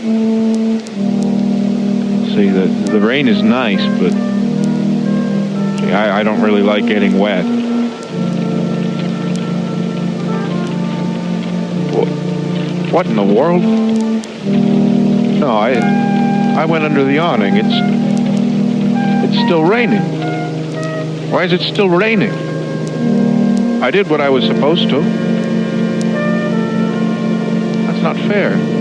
See, the, the rain is nice, but see, I, I don't really like getting wet. What in the world? No, I I went under the awning. It's it's still raining. Why is it still raining? I did what I was supposed to. That's not fair.